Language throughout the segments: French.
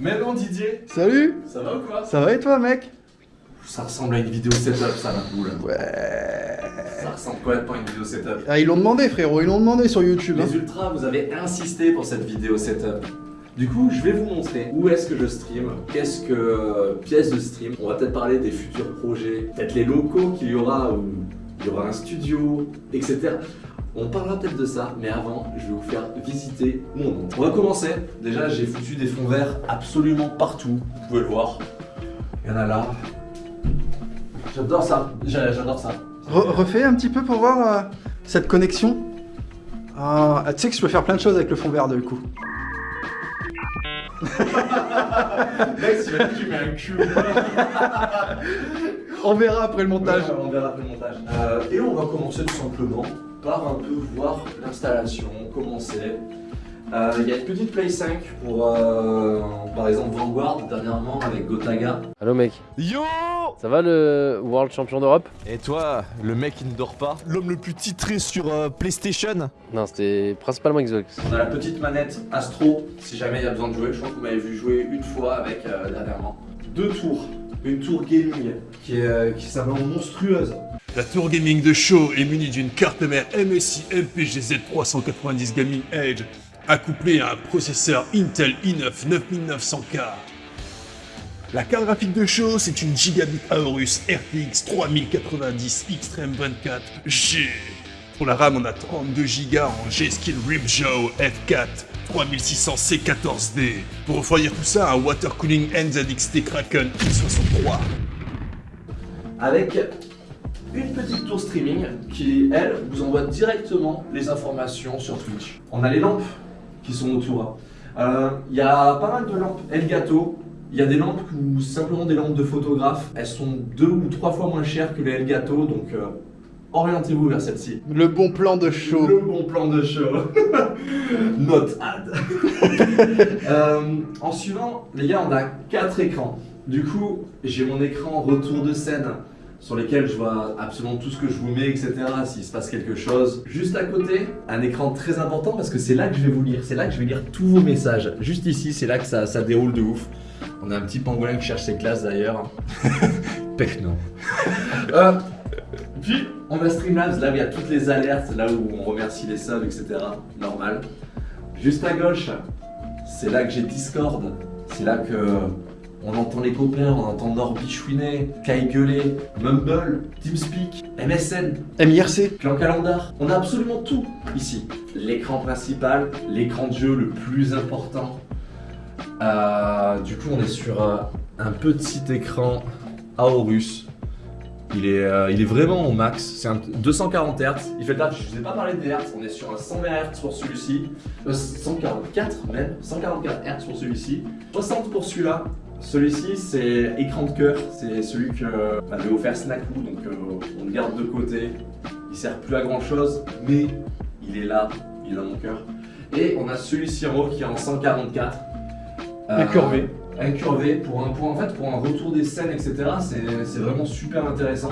Mais non Didier, Salut ça va ou quoi? Ça va et toi mec? Ça ressemble à une vidéo setup ça la boule. Ouais... Ça ressemble complètement à une vidéo setup. Ah ils l'ont demandé frérot, ils l'ont demandé sur YouTube. hein. Les ultras, vous avez insisté pour cette vidéo setup. Du coup, je vais vous montrer où est-ce que je stream, qu'est-ce que euh, pièce de stream. On va peut-être parler des futurs projets, peut-être les locaux qu'il y aura, où il y aura un studio, etc. On parlera peut-être de ça, mais avant, je vais vous faire visiter mon nom. On va commencer. Déjà, j'ai foutu des fonds verts absolument partout. Vous pouvez le voir. Il y en a là. J'adore ça. J'a- J'adore ça. Re- refais un petit peu pour voir euh, cette connexion. Ah, ah, tu sais que je peux faire plein de choses avec le fond vert du coup. Mec, tu mets un cul. On verra après le montage. Ouais, on verra après le montage. Euh, et on va commencer tout simplement par un peu voir l'installation, comment c'est. Euh, Il y a une petite Play 5 pour, euh, par exemple, Vanguard dernièrement avec Gotaga. Allo mec, Yo ça va le World Champion d'Europe? Et toi, le mec qui ne dort pas? L'homme le plus titré sur euh, PlayStation? Non, c'était principalement Xbox. On a la petite manette Astro, si jamais il y a besoin de jouer. Je crois que vous m'avez vu jouer une fois avec euh, dernièrement. Deux tours. Une tour gaming qui est, euh, qui est simplement monstrueuse. La tour gaming de show est munie d'une carte mère MSI MPGZ 390 Gaming Edge accouplée à un processeur Intel i9 9900K. La carte graphique de show, c'est une Gigabit Aorus RTX 3090 Extreme 24G. Pour la RAM, on a 32 Go en G-Skill Ripjaw F4 3600 C14D. Pour refroidir tout ça, un water cooling NZXT Kraken i63. avec une petite tour streaming qui, elle, vous envoie directement les informations sur Twitch. On a les lampes qui sont autour. Euh, Il y a pas mal de lampes Elgato. Il y a des lampes ou simplement des lampes de photographe. Elles sont deux ou trois fois moins chères que les Elgato, donc euh, orientez-vous vers celle-ci. Le bon plan de show. Le bon plan de show. Not ad. Euh, en suivant, les gars, on a quatre écrans. Du coup, j'ai mon écran retour de scène sur lesquels je vois absolument tout ce que je vous mets, etc. S'il se passe quelque chose. Juste à côté, un écran très important parce que c'est là que je vais vous lire. C'est là que je vais lire tous vos messages. Juste ici, c'est là que ça, ça déroule de ouf. On a un petit pangolin qui cherche ses classes d'ailleurs. Pecno. Euh, puis, on a Streamlabs, là où il y a toutes les alertes, là où on remercie les subs, etc. Normal. Juste à gauche, c'est là que j'ai Discord. C'est là que on entend les copains, on entend Norby chouiner, Kai gueuler, Mumble, TeamSpeak, MSN, MIRC. Clan Calendar. On a absolument tout ici. L'écran principal, l'écran de jeu le plus important. Euh, du coup, on est sur euh, un petit écran Aorus. Il est, euh, il est vraiment au max. C'est un 240 Hz. Il fait là, je vous ai pas parlé des Hz. On est sur un 120 Hz pour celui-ci. Euh, 144 même. 144 Hz pour celui-ci. 60 pour celui-là. Celui-ci, c'est écran de cœur. C'est celui que m'avait offert Snackoo. Donc, euh, on le garde de côté. Il sert plus à grand chose, mais il est là. Il est dans mon cœur. Et on a celui-ci en haut qui est en 144. Euh, Incurvé. incurvé pour un pour, en fait pour un retour des scènes etc c'est c'est vraiment super intéressant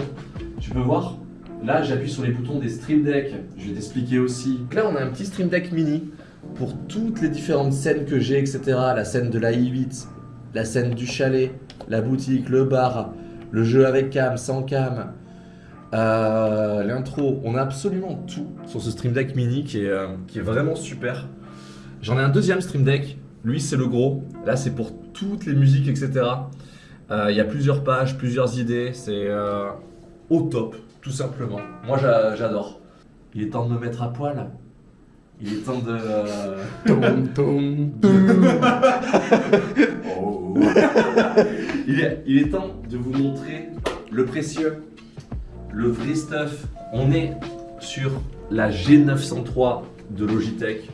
tu peux voir là j'appuie sur les boutons des stream deck je vais t'expliquer aussi là on a un petit stream deck mini pour toutes les différentes scènes que j'ai etc la scène de la i8 la scène du chalet la boutique le bar le jeu avec cam sans cam euh, l'intro on a absolument tout sur ce stream deck mini qui est, euh, qui est vraiment super j'en ai un deuxième stream deck lui, c'est le gros. Là, c'est pour toutes les musiques, etc. Euh, Il y a plusieurs pages, plusieurs idées. C'est au top, tout simplement. Moi, j'a- j'adore. Il est temps de me mettre à poil. Il est temps de... il, est, temps de vous montrer le précieux, le vrai stuff. On est sur la G903 de Logitech.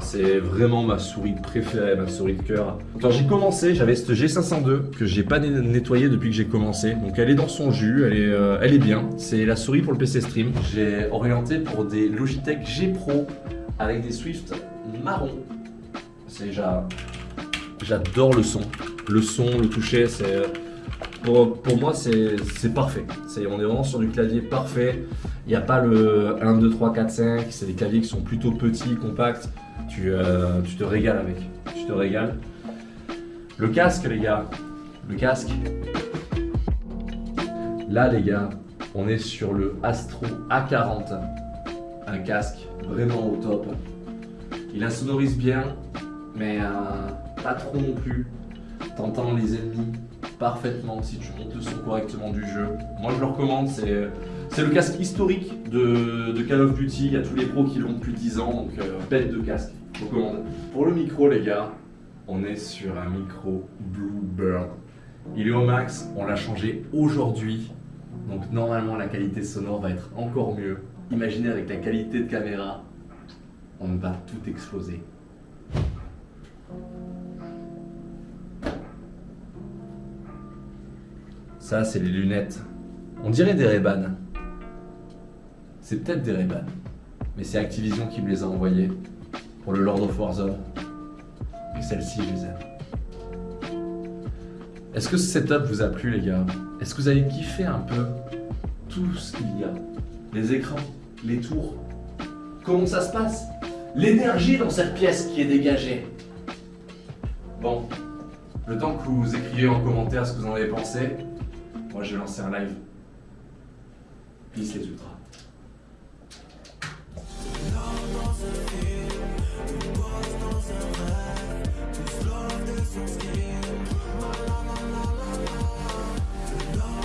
C'est vraiment ma souris préférée, ma souris de cœur. Quand j'ai commencé, j'avais cette G502 que j'ai pas nettoyée depuis que j'ai commencé. Donc elle est dans son jus, elle est, euh, elle est bien. C'est la souris pour le PC Stream. J'ai orienté pour des Logitech G Pro avec des Swift marron. C'est déjà... J'adore le son. Le son, le toucher, c'est... pour, moi, c'est parfait. On est vraiment sur du clavier parfait. Il n'y a pas le 1, 2, 3, 4, 5. C'est des claviers qui sont plutôt petits, compacts. Tu, euh, tu te régales avec. Tu te régales. Le casque, les gars. Le casque. Là, les gars, on est sur le Astro A40. Un casque vraiment au top. Il insonorise bien, mais euh, pas trop non plus. T'entends les ennemis parfaitement si tu montes le son correctement du jeu. Moi, je le recommande. C'est le casque historique de, de Call of Duty. Il y a tous les pros qui l'ont depuis 10 ans, donc euh, bête de casque. Je recommande. Pour le micro, les gars, on est sur un micro Bluebird. Il est au max, on l'a changé aujourd'hui. Donc normalement la qualité sonore va être encore mieux. Imaginez avec la qualité de caméra, on va tout exploser. Ça c'est les lunettes. On dirait des ray C'est peut-être des ray mais c'est Activision qui me les a envoyées pour le Lord of Warzone. Et celles-ci, je les aime. Est-ce que ce setup vous a plu, les gars? Est-ce que vous avez kiffé un peu tout ce qu'il y a? Les écrans, les tours Comment ça se passe? L'énergie dans cette pièce qui est dégagée Bon, le temps que vous écrivez en commentaire ce que vous en avez pensé, moi j'ai lancé un live. Peace les ultras.